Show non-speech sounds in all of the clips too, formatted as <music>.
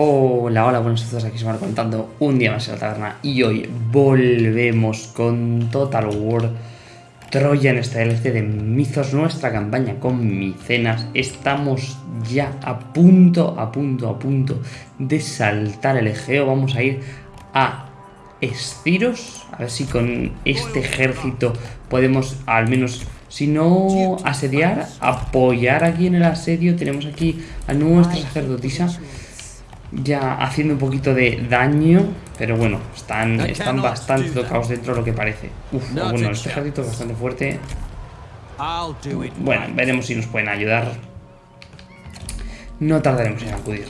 Hola, hola, buenos días, aquí se contando un día más en la taberna y hoy volvemos con Total War Troya en esta DLC de Mizos, nuestra campaña con micenas. Estamos ya a punto, a punto, a punto de saltar el Egeo. Vamos a ir a Esciros, a ver si con este ejército podemos al menos si no asediar, apoyar aquí en el asedio. Tenemos aquí a nuestra sacerdotisa ya haciendo un poquito de daño. Pero bueno, están, están bastante tocados dentro de lo que parece. Uf, bueno, este ejército es bastante fuerte. Bueno, veremos si nos pueden ayudar. No tardaremos en acudir.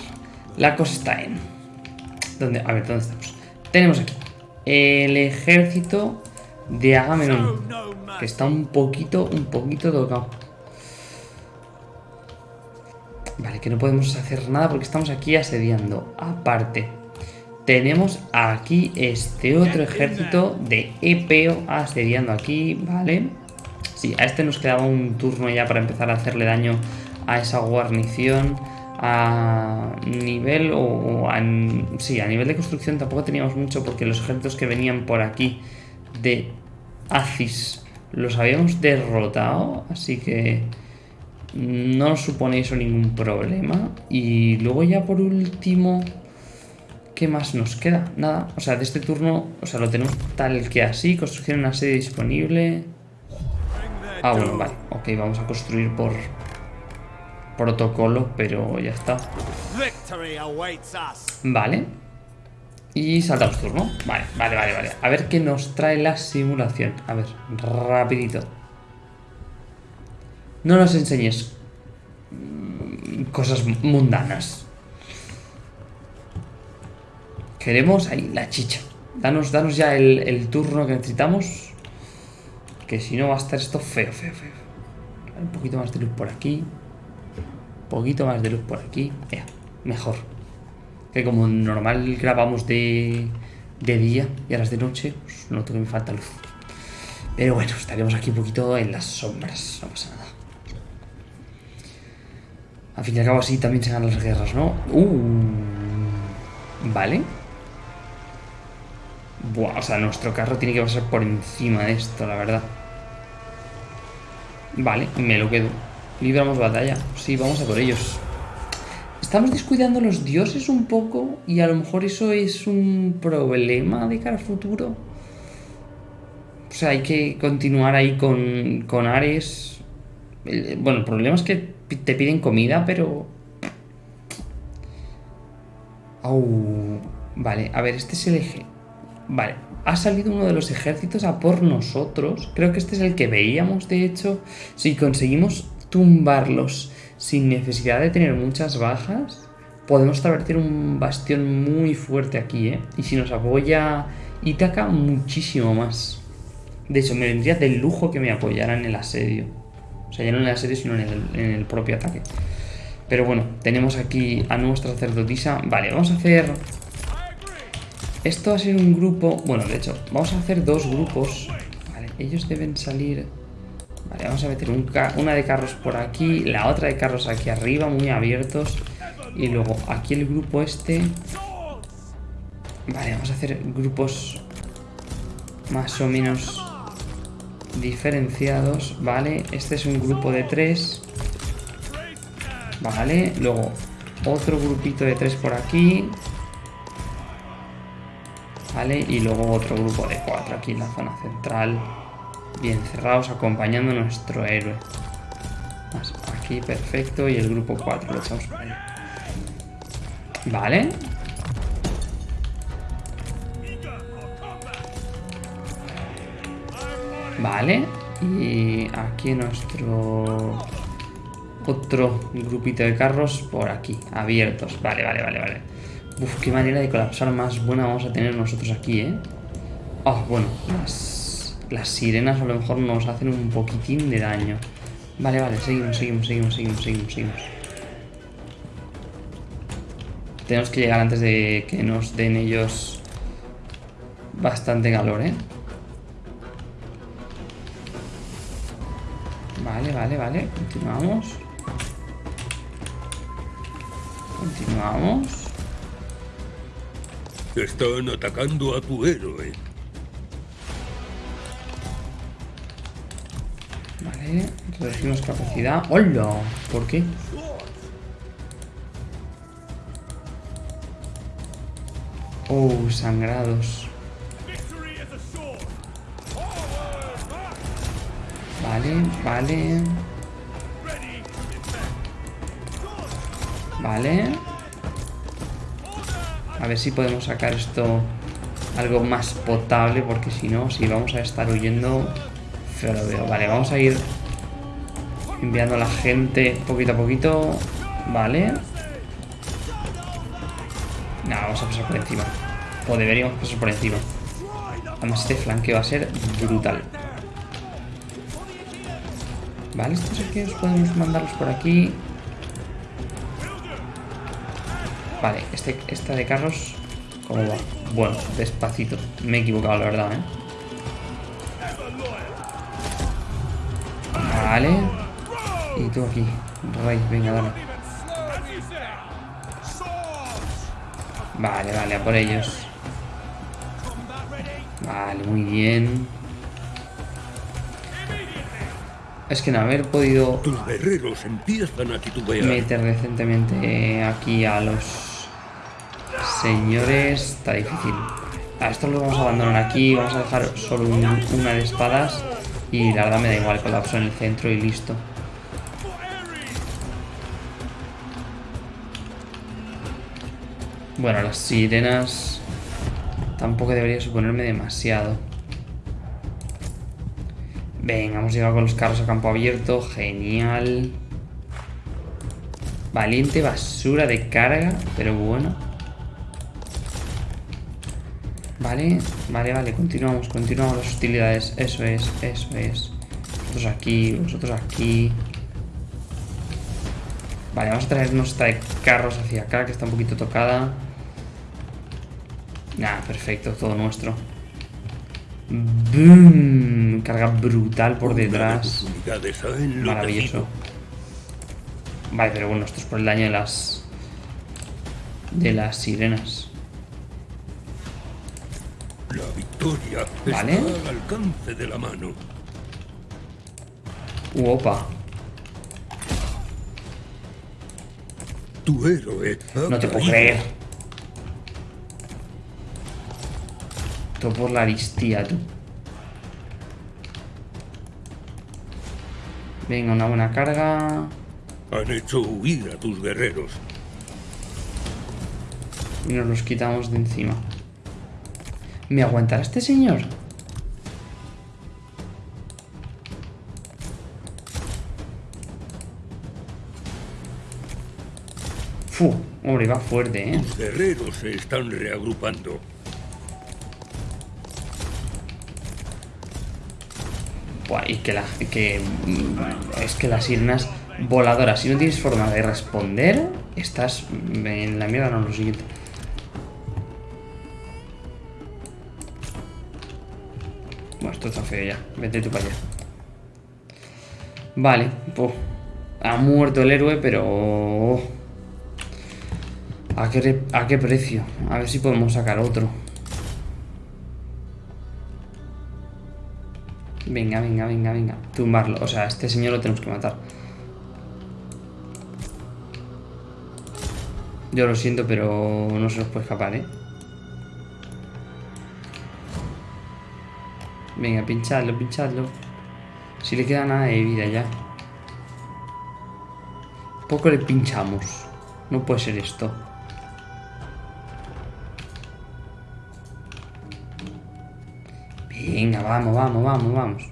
La cosa está en... ¿Dónde? A ver, ¿dónde estamos? Tenemos aquí el ejército de Agamenón. Que está un poquito, un poquito tocado. Vale, que no podemos hacer nada porque estamos aquí asediando. Aparte, tenemos aquí este otro ejército de Epeo asediando aquí, ¿vale? Sí, a este nos quedaba un turno ya para empezar a hacerle daño a esa guarnición. A nivel o, a, sí, a nivel de construcción tampoco teníamos mucho porque los ejércitos que venían por aquí de Acis los habíamos derrotado, así que no supone eso ningún problema. Y luego ya por último, ¿qué más nos queda? Nada, o sea, de este turno, o sea, lo tenemos tal que así, construcción en una sede disponible. Ah, bueno, vale, ok, vamos a construir por protocolo, pero ya está. Vale. Y saltamos turno. Vale, vale, vale, vale. A ver qué nos trae la simulación. A ver, rapidito. No nos enseñes mm, cosas mundanas. Queremos ahí la chicha. Danos, danos ya el, turno que necesitamos. Que si no va a estar esto feo, feo, feo. Un poquito más de luz por aquí. Un poquito más de luz por aquí. mejor. Que como normal grabamos de, de día y ahora es de noche, pues noto que me falta luz. Pero bueno, estaremos aquí un poquito en las sombras. No pasa nada. Al fin y al cabo así también se ganan las guerras, ¿no? Uh, vale. Buah, o sea, nuestro carro tiene que pasar por encima de esto, la verdad. Vale, me lo quedo. Libramos batalla. Sí, vamos a por ellos. Estamos descuidando los dioses un poco y a lo mejor eso es un problema de cara al futuro. O sea, hay que continuar ahí con, con Ares. Bueno, el problema es que te piden comida, pero... vale, a ver, este es el eje. Vale, ha salido uno de los ejércitos a por nosotros. Creo que este es el que veíamos, de hecho. Si conseguimos tumbarlos sin necesidad de tener muchas bajas, podemos establecer un bastión muy fuerte aquí, ¿eh? Y si nos apoya Ítaca, muchísimo más. De hecho, me vendría de lujo que me apoyaran en el asedio. O sea, ya no en la serie, sino en el, propio ataque. Pero bueno, tenemos aquí a nuestra sacerdotisa. Vale, vamos a hacer... Esto va a ser un grupo... Bueno, de hecho, vamos a hacer dos grupos. Vale, ellos deben salir... Vale, vamos a meter una de carros por aquí, la otra de carros aquí arriba, muy abiertos. Y luego aquí el grupo este... Vale, vamos a hacer grupos más o menos diferenciados, ¿vale? Este es un grupo de tres. Vale, luego otro grupito de tres por aquí. Vale, y luego otro grupo de cuatro aquí en la zona central. Bien cerrados, acompañando a nuestro héroe. Aquí, perfecto. Y el grupo 4 lo echamos por ahí. Vale. Vale. Y aquí nuestro otro grupito de carros por aquí, abiertos. Vale, vale, vale, vale. Uf, qué manera de colapsar más buena vamos a tener nosotros aquí, ¿eh? Oh, bueno, las, las sirenas a lo mejor nos hacen un poquitín de daño. Vale, vale, seguimos, seguimos, seguimos, seguimos, seguimos, seguimos. Tenemos que llegar antes de que nos den ellos bastante calor, ¿eh? Vale, vale, vale. Continuamos. Continuamos. Están atacando a tu héroe. Vale, reducimos capacidad. ¡Hola! ¿Por qué? Oh, sangrados. Vale, vale. Vale. A ver si podemos sacar esto algo más potable, porque si no, si vamos a estar huyendo, feo lo veo. Vale, vamos a ir enviando a la gente poquito a poquito. Vale. No, vamos a pasar por encima. O deberíamos pasar por encima. Además, este flanqueo va a ser brutal. Vale, estos aquí os podemos mandarlos por aquí. Vale, este, esta de carros, ¿cómo va? Bueno, despacito. Me he equivocado, la verdad, ¿eh? Vale. Y tú aquí, Rey, venga, dale. Vale, vale, a por ellos. Vale, muy bien. Es que no haber podido Tus guerreros empiezan a titubear. meter decentemente aquí a los señores está difícil. A estos los vamos a abandonar aquí, vamos a dejar solo un- una de espadas y la verdad me da igual, colapso en el centro y listo. Bueno, las sirenas tampoco debería suponerme demasiado. Venga, hemos llegado con los carros a campo abierto, genial. Valiente basura de carga, pero bueno. Vale, vale, vale, continuamos, continuamos las hostilidades. Eso es, eso es. Vosotros aquí, vosotros aquí. Vale, vamos a traernos esta de carros hacia acá, que está un poquito tocada. Nah, perfecto, todo nuestro. ¡Boom! Carga brutal por detrás. Maravilloso. Vale, pero bueno, esto es por el daño de las... De las sirenas. La victoria Vale. está al alcance de la mano. Uh, opa. Tu héroe No te puedo creer. Todo por la aristía, tú. Venga, una buena carga. Han hecho huir a tus guerreros. Y nos los quitamos de encima. ¿Me aguantará este señor? Fu, hombre, va fuerte, ¿eh? Tus guerreros se están reagrupando. Y que la. Mm, es que las sirenas voladoras, si no tienes forma de responder, estás en la mierda, no, lo siguiente. Bueno, esto está feo ya. Vete tú para allá. Vale, pues. Ha muerto el héroe, pero. ¿A qué, ¿A qué precio? A ver si podemos sacar otro. Venga, venga, venga, venga. Tumbarlo. O sea, este señor lo tenemos que matar. Yo lo siento, pero no se nos puede escapar, ¿eh? Venga, pinchadlo, pinchadlo. Si le queda nada de vida ya. Poco le pinchamos. No puede ser esto. Venga, vamos, vamos, vamos, vamos.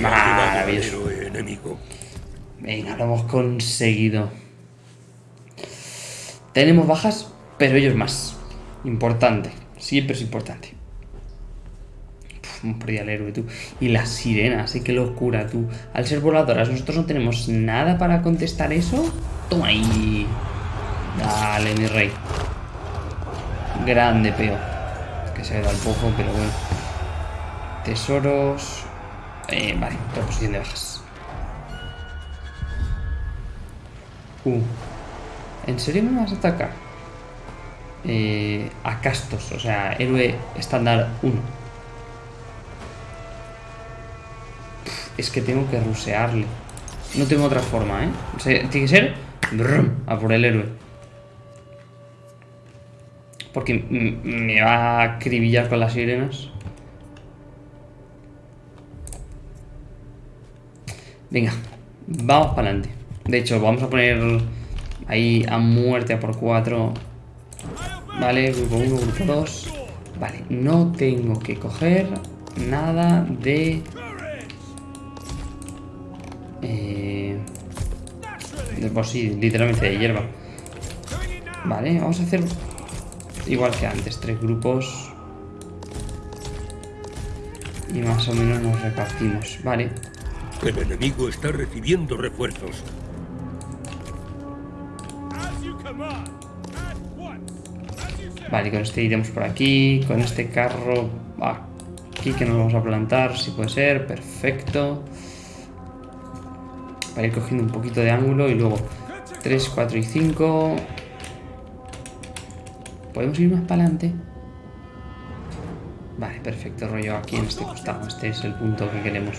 Maravilloso. Venga, lo hemos conseguido. Tenemos bajas, pero ellos más. Importante. Siempre es importante. Hemos perdido al héroe, tú. Y las sirenas, ¿eh? Qué locura, tú. Al ser voladoras, nosotros no tenemos nada para contestar eso. Toma ahí. Dale, mi rey. Grande, peo. Que se ha ido al poco, pero bueno. Tesoros. Eh, vale, reposición de bajas. Uh. ¿En serio me vas a atacar? eh, a castos, o sea, héroe estándar 1. Es que tengo que rusearle. No tengo otra forma, ¿eh? O sea, tiene que ser a por el héroe. Porque me va a acribillar con las sirenas. Venga, vamos para adelante. De hecho, vamos a poner ahí a muerte a por 4. Vale, grupo 1, grupo 2. Vale, no tengo que coger nada de... Eh, de por sí, literalmente de hierba. Vale, vamos a hacer igual que antes, tres grupos. Y más o menos nos repartimos, vale. El enemigo está recibiendo refuerzos. Vale, con este iremos por aquí. Con este carro aquí que nos vamos a plantar, si puede ser. Perfecto. Para ir cogiendo un poquito de ángulo y luego 3, 4 y 5. ¿Podemos ir más para adelante? Vale, perfecto, rollo aquí en este costado. Este es el punto que queremos.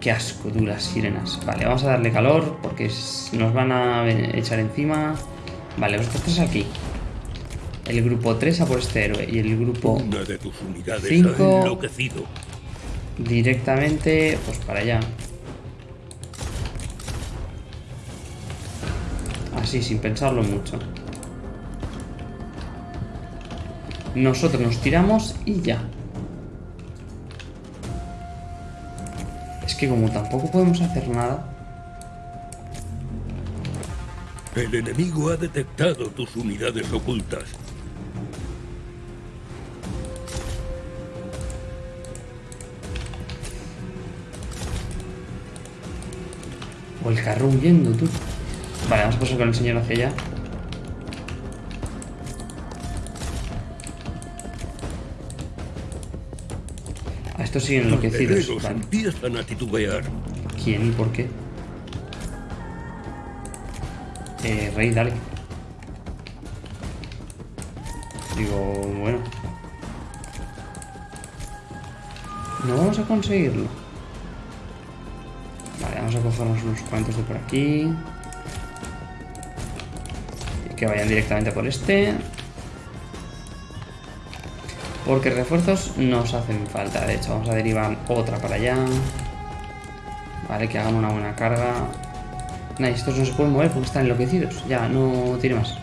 Qué asco, duras sirenas. Vale, vamos a darle calor porque nos van a echar encima. Vale, vosotros tres aquí. El grupo 3 a por este héroe. Y el grupo Una de tus unidades Cinco. ha enloquecido. directamente, pues para allá. Así, sin pensarlo mucho. Nosotros nos tiramos y ya. Es que como tampoco podemos hacer nada. El enemigo ha detectado tus unidades ocultas. O el carro huyendo, tú. Vale, vamos a pasar con el señor hacia allá. A estos siguen enloquecidos. Vale. empiezan a titubear. ¿Quién y por qué? Eh, rey, dale. Digo, bueno. No vamos a conseguirlo. Vale, vamos a cogernos unos cuantos de por aquí. Que vayan directamente por este. Porque refuerzos nos hacen falta. De hecho, vamos a derivar otra para allá. Vale, que hagan una buena carga. Nah, estos no se pueden mover porque están enloquecidos. Ya, no tiene más.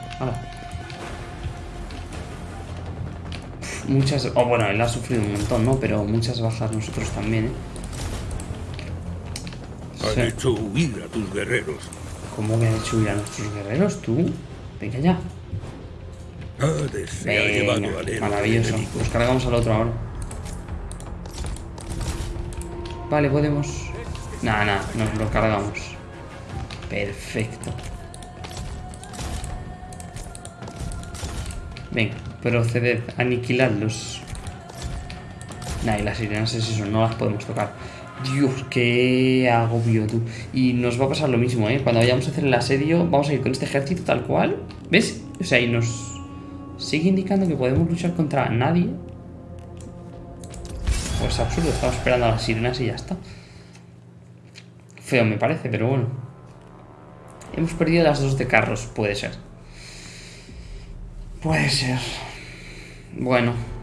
Muchas... Oh, bueno, él ha sufrido un montón, ¿no? Pero muchas bajas nosotros también, ¿eh? Han Sí. hecho huir a tus guerreros. ¿Cómo que han hecho huir a nuestros guerreros, tú? Venga ya. Venga, maravilloso. Nos cargamos al otro ahora. Vale, podemos... Nah, nah, nos lo cargamos. Perfecto. Venga, proceded, aniquiladlos. Nah, y las sirenas es eso, no las podemos tocar. Dios, qué agobio tú. Y nos va a pasar lo mismo, ¿eh? Cuando vayamos a hacer el asedio, vamos a ir con este ejército tal cual. ¿Ves? O sea, y nos sigue indicando que podemos luchar contra nadie. Pues absurdo, estamos esperando a las sirenas y ya está. Feo me parece, pero bueno. Hemos perdido las dos de carros, puede ser. Puede ser. Bueno.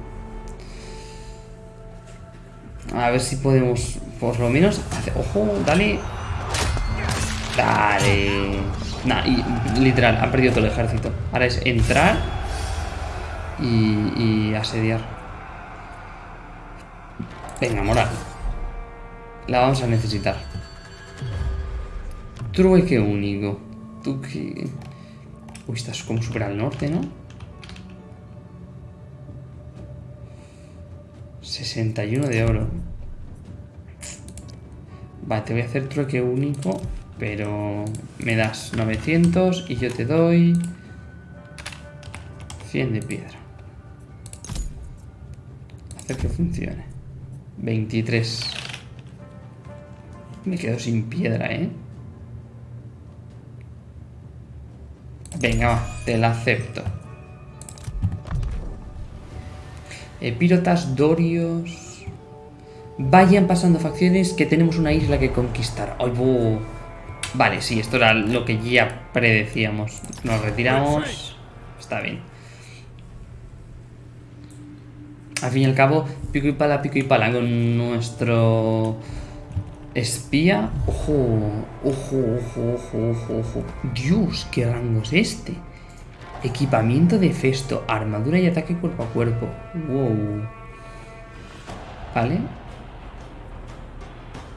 A ver si podemos, por lo menos, hacer... Ojo, dale. Dale. Nah, y literal, han perdido todo el ejército. Ahora es entrar y, y asediar. Venga, moral. La vamos a necesitar. Trueque único. Tú que... Uy, estás como súper al norte, ¿no? 61 de oro. Vale, te voy a hacer trueque único, pero me das 900 y yo te doy 100 de piedra. Hacer que funcione. 23. Me quedo sin piedra, ¿eh? Venga, va, te la acepto. Epírotas, Dorios... Vayan pasando facciones que tenemos una isla que conquistar. ¡Ay! Vale, sí, esto era lo que ya predecíamos. Nos retiramos. Está bien. Al fin y al cabo, pico y pala, pico y pala con nuestro espía. Ojo, ojo, ojo, ojo, ojo, ojo. Dios, qué rango es este. Equipamiento de festo, armadura y ataque cuerpo a cuerpo. Wow. Vale.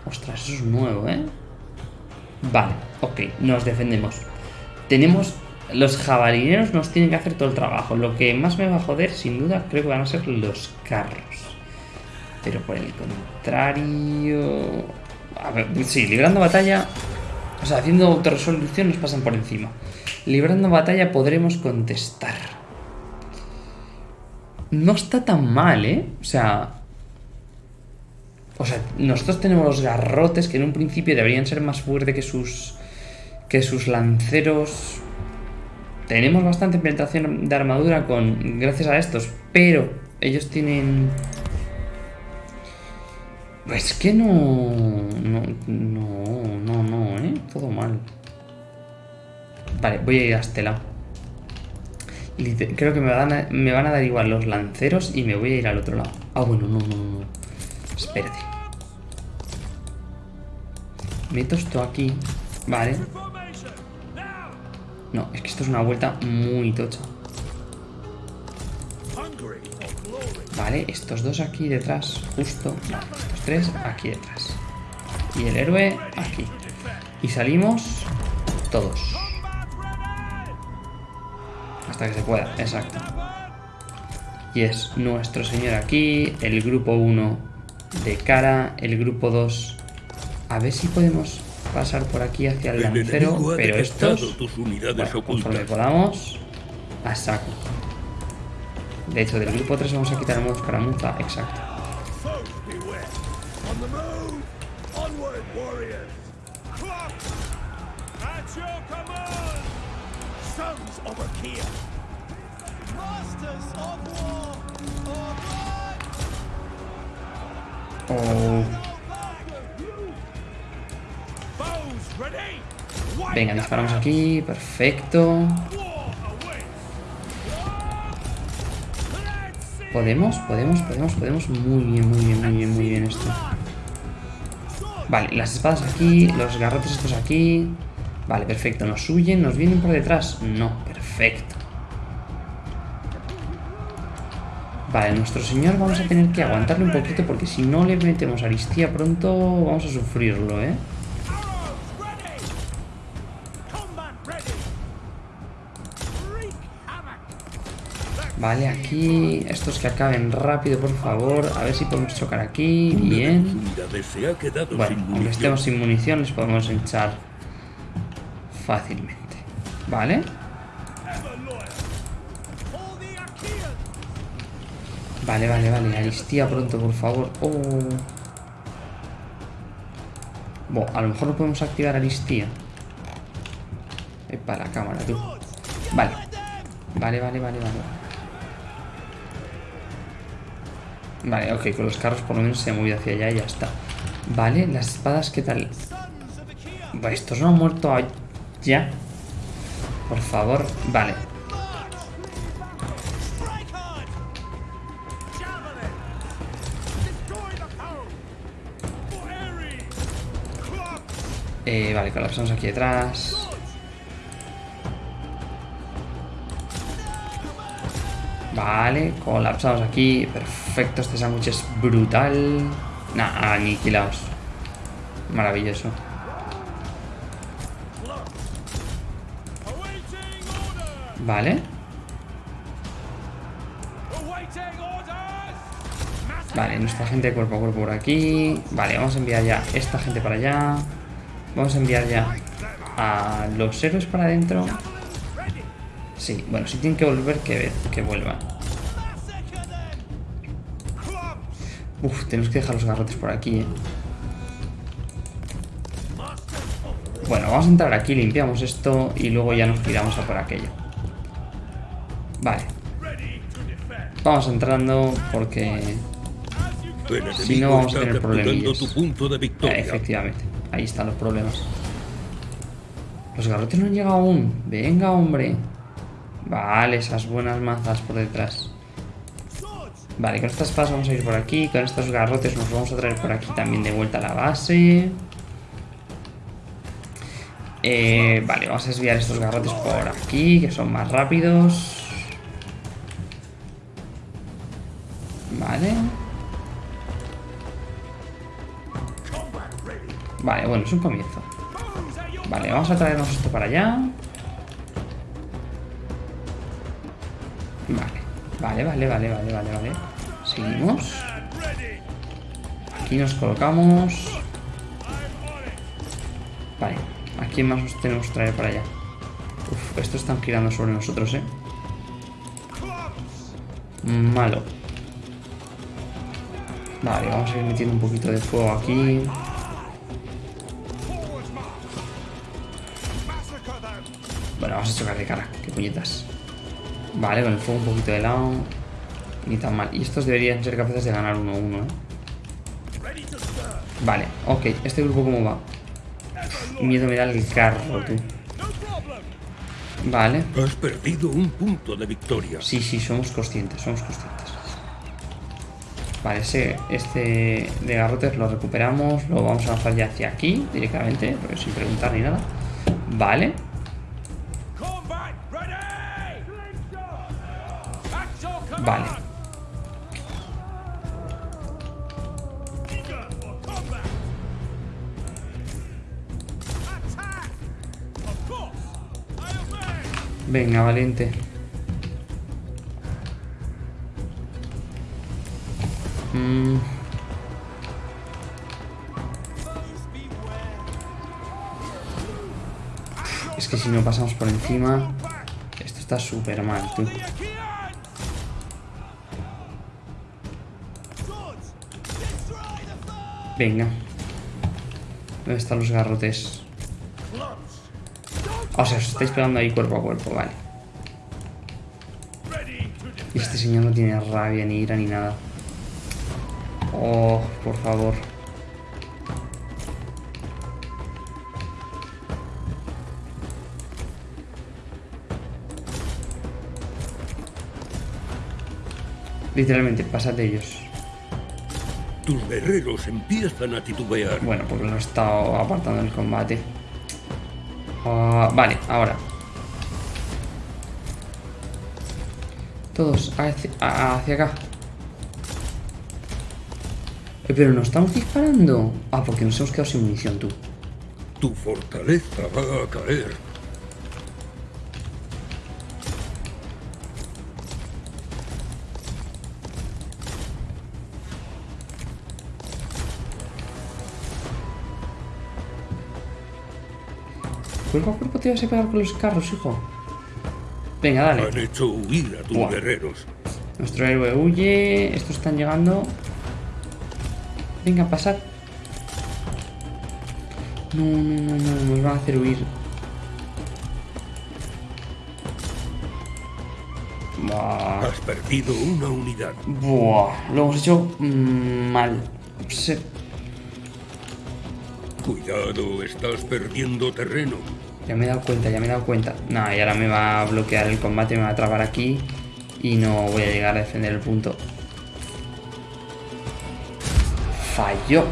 Ostras, eso es nuevo, ¿eh? Vale, ok, nos defendemos. Tenemos... Los jabalineros nos tienen que hacer todo el trabajo. Lo que más me va a joder, sin duda, creo que van a ser los carros. Pero por el contrario... A ver, sí, librando batalla... O sea, haciendo autorresolución nos pasan por encima. Librando batalla podremos contestar. No está tan mal, ¿eh? O sea... O sea, nosotros tenemos los garrotes que en un principio deberían ser más fuertes que sus... Que sus lanceros... Tenemos bastante penetración de armadura con gracias a estos, pero ellos tienen... Es que no... No, no, Todo mal. Vale, voy a ir a este lado. Creo que me van, a, me van a dar igual los lanceros y me voy a ir al otro lado. Ah, bueno, no, no, no. Espérate. Meto esto aquí. Vale. No, es que esto es una vuelta muy tocha. Vale, estos dos aquí detrás, justo. Vale, estos tres aquí detrás. Y el héroe aquí. Y salimos todos. Hasta que se pueda, exacto. Y es nuestro señor aquí, el grupo 1 de cara, el grupo 2. A ver si podemos pasar por aquí hacia el, lancero, pero estos, tus unidades bueno, conforme podamos, a saco. De hecho, del grupo 3 vamos a quitar el modo escaramuza, exacto. Venga, disparamos aquí, perfecto. Podemos, podemos, podemos, podemos. Muy bien, muy bien, muy bien, muy bien esto. Vale, las espadas aquí, los garrotes estos aquí. Vale, perfecto. ¿Nos huyen? ¿Nos vienen por detrás? No, perfecto. Vale, nuestro señor vamos a tener que aguantarle un poquito porque si no le metemos aristía pronto vamos a sufrirlo, ¿eh? Vale, aquí estos que acaben rápido, por favor. A ver si podemos chocar aquí. Bien. Bueno, aunque estemos sin munición, les podemos echar fácilmente. Vale. Vale, vale, vale. Aristía pronto, por favor. Oh. Bueno, a lo mejor no podemos activar Aristía. Eh, para la cámara, tú. Vale. Vale, vale, vale, vale. Vale, ok, con los carros por lo menos se ha movido hacia allá y ya está. Vale, las espadas, ¿qué tal? Estos no han muerto ya. Por favor, vale. Eh, vale, colapsamos aquí detrás. Vale, colapsamos aquí. Perfecto, este sándwich es brutal. Nah, aniquilaos. Maravilloso. Vale. Vale, nuestra gente cuerpo a cuerpo por aquí. Vale, vamos a enviar ya esta gente para allá. Vamos a enviar ya a los héroes para adentro. Sí, bueno, si tienen que volver, que, que vuelvan. Uf, tenemos que dejar los garrotes por aquí, eh. Bueno, vamos a entrar aquí, limpiamos esto y luego ya nos tiramos a por aquello. Vale. Vamos entrando porque... Si no, vamos a tener problemillas. Eh, efectivamente, ahí están los problemas. Los garrotes no han llegado aún. Venga, hombre. Vale, esas buenas mazas por detrás. Vale, con estas espadas vamos a ir por aquí. Con estos garrotes nos vamos a traer por aquí también de vuelta a la base. Eh, vale, vamos a desviar estos garrotes por aquí, que son más rápidos. Vale. Vale, bueno, es un comienzo. Vale, vamos a traernos esto para allá. Vale, vale, vale, vale, vale, vale, vale. Seguimos. Aquí nos colocamos. Vale, ¿a quién más nos tenemos que traer para allá? Uf, estos están girando sobre nosotros, eh. Malo. Vale, vamos a ir metiendo un poquito de fuego aquí. De cara, qué puñetas. Vale, con el fuego un poquito de lado. Ni tan mal. Y estos deberían ser capaces de ganar 1-1, ¿eh? Ready to stir. Vale, ok. ¿Este grupo cómo va? Miedo me da el carro, tú. Vale. Has perdido un punto de victoria. Sí, sí, somos conscientes, somos conscientes. Vale, ese, este de garrotes lo recuperamos. Lo vamos a lanzar ya hacia aquí, directamente, sin preguntar ni nada. Vale. Venga, valiente. Mm, es que si no pasamos por encima, esto está súper mal, tú. Venga. ¿Dónde están los garrotes? O sea, os estáis pegando ahí cuerpo a cuerpo, vale. Y este señor no tiene rabia, ni ira, ni nada. Oh, por favor. Literalmente, pasad de ellos. Tus guerreros empiezan a titubear. Bueno, porque lo he estado apartando del combate. Ah, vale, ahora. Todos hacia, acá. Eh, pero no estamos disparando. Ah, porque nos hemos quedado sin munición, tú. Tu fortaleza va a caer. Cuerpo a cuerpo te vas a pegar con los carros, hijo. Venga, dale. Han hecho huir a tus Buah. guerreros. Nuestro héroe huye. Estos están llegando. Venga, pasad. No, no, no, no. Nos van a hacer huir. Buah. Has perdido una unidad. Buah. Lo hemos hecho mm, mal. Se- Cuidado, estás perdiendo terreno. Ya me he dado cuenta, ya me he dado cuenta. Nah, y ahora me va a bloquear el combate, me va a trabar aquí. Y no voy a llegar a defender el punto. Falló.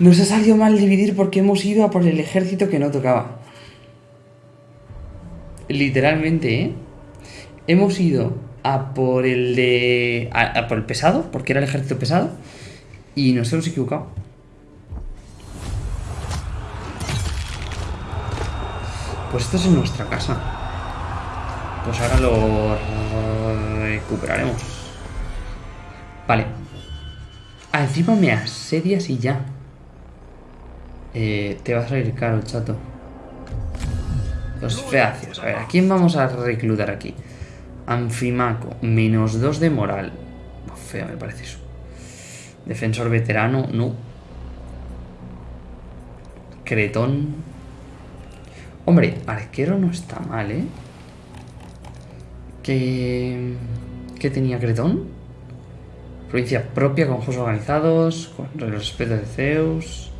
Nos ha salido mal dividir porque hemos ido a por el ejército que no tocaba. Literalmente, ¿eh? Hemos ido a por el de... a- a por el pesado, porque era el ejército pesado. Y nos hemos equivocado. Pues esto es en nuestra casa. Pues ahora lo recuperaremos. Vale. Ah, encima me asedias y ya. Eh, te va a salir caro, chato. Los feacios. A ver, ¿a quién vamos a reclutar aquí? Anfimaco, menos dos de moral. Buah, Feo me parece eso. Defensor veterano, no. Cretón. Hombre, arquero no está mal, ¿eh? ¿Qué, ¿Qué tenía Cretón? Provincia propia con juegos organizados, con respeto de Zeus.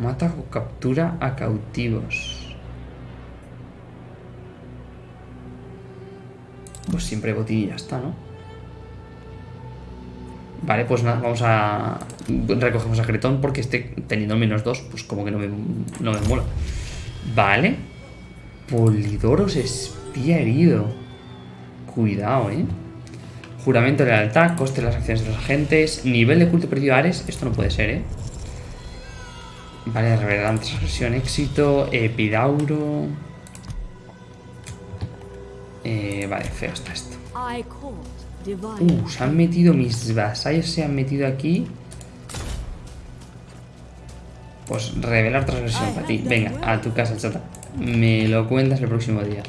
Mata o captura a cautivos. Pues siempre botín y ya está, ¿no? Vale, pues nada, vamos a... Recogemos a Cretón porque este, teniendo menos dos, pues como que no me, no me mola. Vale. Polidoros espía herido. Cuidado, ¿eh? Juramento de lealtad, coste de las acciones de los agentes, nivel de culto perdido a Ares. Esto no puede ser, ¿eh? Vale, revelar transgresión, éxito, epidauro... Eh, vale, feo está esto. Uh, se han metido mis vasallos, se han metido aquí. Pues revelar transgresión para ti. Venga, a tu casa, chata. Me lo cuentas el próximo día.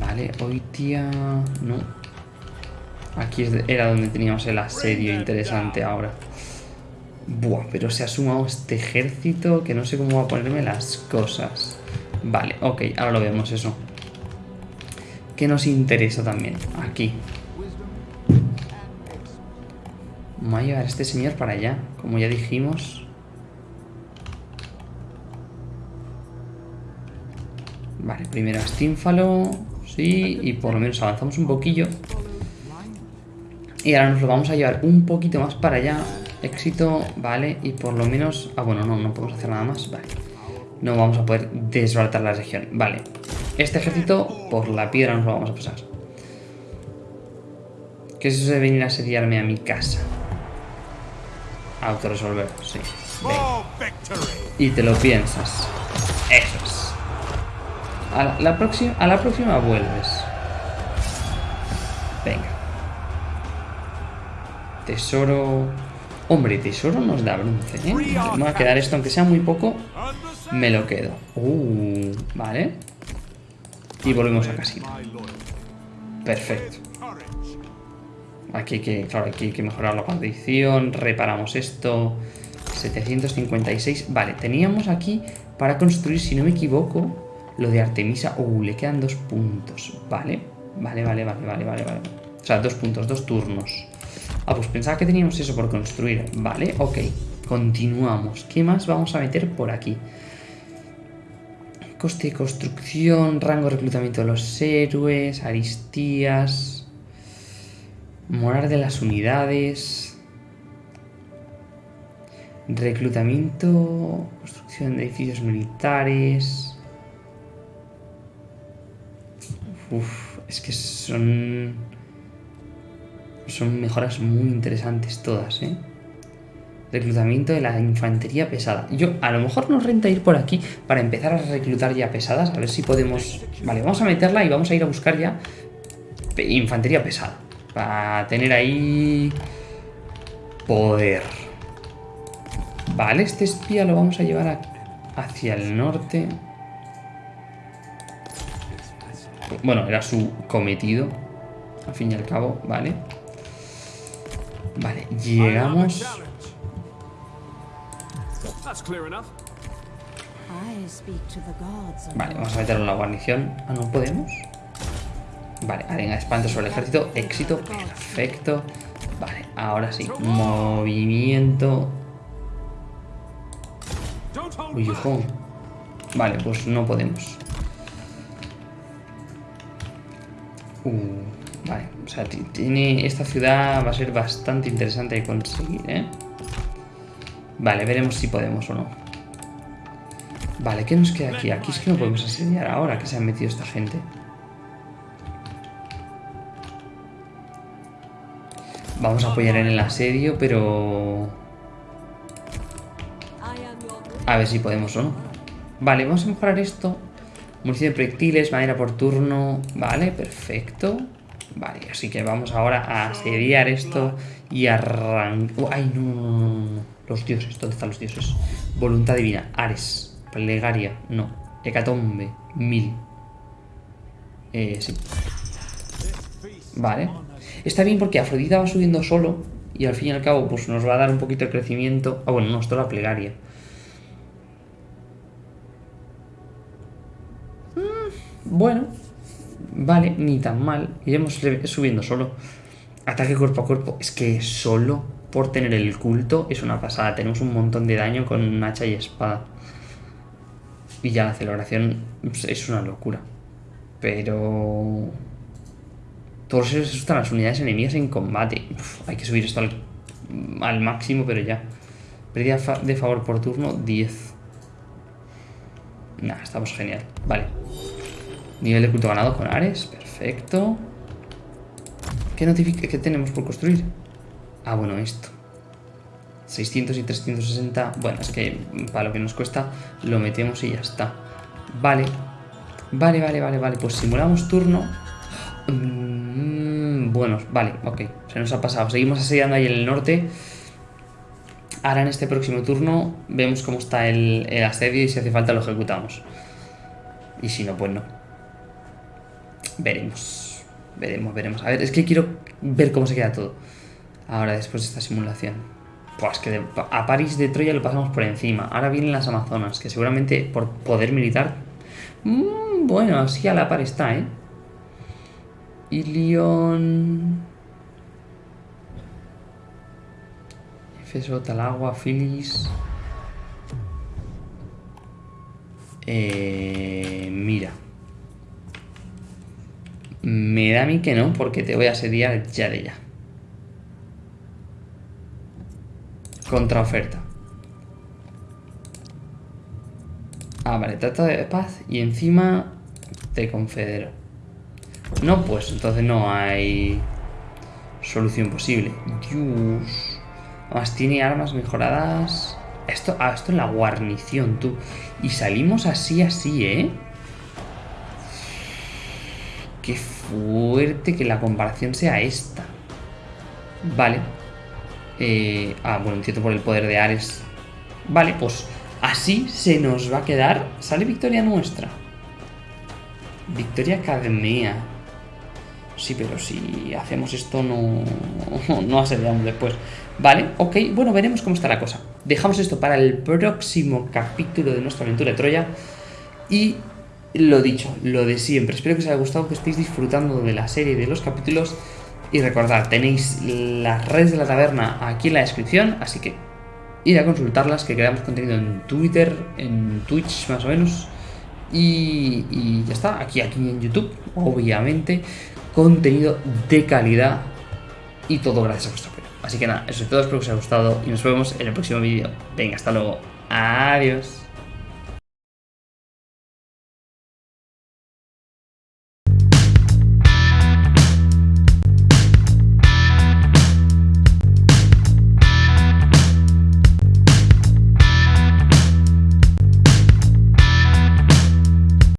Vale, hoy tía... No. Aquí era donde teníamos el asedio interesante ahora. Buah, pero se ha sumado este ejército que no sé cómo va a ponerme las cosas. Vale, ok, ahora lo vemos eso. ¿Qué nos interesa también? Aquí. Vamos a llevar a este señor para allá, como ya dijimos. Vale, primero a Stínfalo. Sí, y por lo menos avanzamos un poquillo. Y ahora nos lo vamos a llevar un poquito más para allá. Éxito, vale, y por lo menos... Ah, bueno, no, no podemos hacer nada más, vale. No vamos a poder desbaratar la región, vale. Este ejército, por la piedra nos lo vamos a pasar. ¿Qué es eso de venir a asediarme a mi casa? Autoresolver, sí. Y te lo piensas. Eso es. A la, próxima, a la próxima vuelves. Venga. Tesoro... Hombre, tesoro nos da bronce, ¿eh? Me va a quedar esto, aunque sea muy poco. Me lo quedo. Uh, vale. Y volvemos a casino. Perfecto. Aquí hay que, claro, aquí hay que mejorar la condición. Reparamos esto. 756. Vale, teníamos aquí para construir, si no me equivoco, lo de Artemisa. Uh, le quedan dos puntos. Vale, vale, vale, vale, vale, vale, vale. O sea, dos puntos, dos turnos. Ah, pues pensaba que teníamos eso por construir. Vale, ok. Continuamos. ¿Qué más vamos a meter por aquí? Coste de construcción, rango de reclutamiento de los héroes, aristías, morar de las unidades, reclutamiento, construcción de edificios militares. Uf, es que son son mejoras muy interesantes todas, ¿eh? Reclutamiento de la infantería pesada. Yo, a lo mejor nos renta ir por aquí para empezar a reclutar ya pesadas. A ver si podemos... Vale, vamos a meterla y vamos a ir a buscar ya infantería pesada. Para tener ahí... Poder. Vale, este espía lo vamos a llevar hacia el norte. Bueno, era su cometido. Al fin y al cabo, vale. Vale, llegamos Vale, vamos a meterlo en la guarnición. Ah, ¿no podemos? Vale, arena espanto sobre el ejército. Éxito, perfecto. Vale, ahora sí. Movimiento. Uy, Vale, pues no podemos. Uh, vale, o sea, tiene, esta ciudad va a ser bastante interesante de conseguir, ¿eh? Vale, veremos si podemos o no. Vale, ¿qué nos queda aquí? Aquí es que no podemos asediar ahora que se han metido esta gente. Vamos a apoyar en el asedio, pero... A ver si podemos o no. Vale, vamos a mejorar esto. Munición de proyectiles, madera por turno. Vale, perfecto. Vale, así que vamos ahora a asediar esto y arrancar... ¡Ay, no, no, no, no! Los dioses, ¿dónde están los dioses? Voluntad divina, Ares, plegaria, no. Hecatombe, mil. Eh, sí. Vale. Está bien porque Afrodita va subiendo solo y al fin y al cabo pues nos va a dar un poquito de crecimiento. Ah, bueno, no, esto es la plegaria. Mm, bueno, vale, ni tan mal. Iremos subiendo solo. Ataque cuerpo a cuerpo. Es que solo por tener el culto es una pasada. Tenemos un montón de daño con hacha y espada. Y ya la celebración es una locura. Pero... Todos se asustan las unidades enemigas en combate. hay que subir esto al, máximo, pero ya. Pérdida de favor por turno, 10. Nah, estamos genial. Vale. Nivel de culto ganado con Ares. Perfecto. ¿Qué, notifica ¿Qué tenemos por construir? Ah, bueno, esto. 600 y 360. Bueno, es que para lo que nos cuesta lo metemos y ya está. Vale. Vale, vale, vale, vale. Pues simulamos turno. Mm, bueno, vale, ok. Se nos ha pasado. Seguimos asediando ahí en el norte. Ahora en este próximo turno vemos cómo está el, el asedio y si hace falta lo ejecutamos. Y si no, pues no. Veremos. Veremos, veremos. A ver, es que quiero ver cómo se queda todo. Ahora, después de esta simulación. Pues que a París de Troya lo pasamos por encima. Ahora vienen las Amazonas, que seguramente por poder militar... Mm, bueno, así a la par está, ¿eh? Ilion... Efeso, Talagua, Filis... Eh, mira. Me da a mí que no, porque te voy a asediar ya de ya. Contraoferta. Ah, vale, trata de paz y encima te confedero. No, pues entonces no hay solución posible. Dios. Además tiene armas mejoradas. Esto, ah, esto es la guarnición, tú. Y salimos así, así, ¿eh? Qué fuerte que la comparación sea esta. Vale. Eh, ah, bueno, entiendo por el poder de Ares. Vale, pues así se nos va a quedar. Sale victoria nuestra. Victoria Academia. Sí, pero si hacemos esto no, <laughs> no después. Vale, ok, bueno, veremos cómo está la cosa. Dejamos esto para el próximo capítulo de nuestra aventura de Troya. Y lo dicho, lo de siempre. Espero que os haya gustado, que estéis disfrutando de la serie de los capítulos. Y recordad, tenéis las redes de la taberna aquí en la descripción, así que id a consultarlas, que creamos contenido en Twitter, en Twitch más o menos. Y, ya está, aquí, aquí en YouTube, obviamente, contenido de calidad y todo gracias a vuestro apoyo. Así que nada, eso es todo, espero que os haya gustado y nos vemos en el próximo vídeo. Venga, hasta luego. Adiós.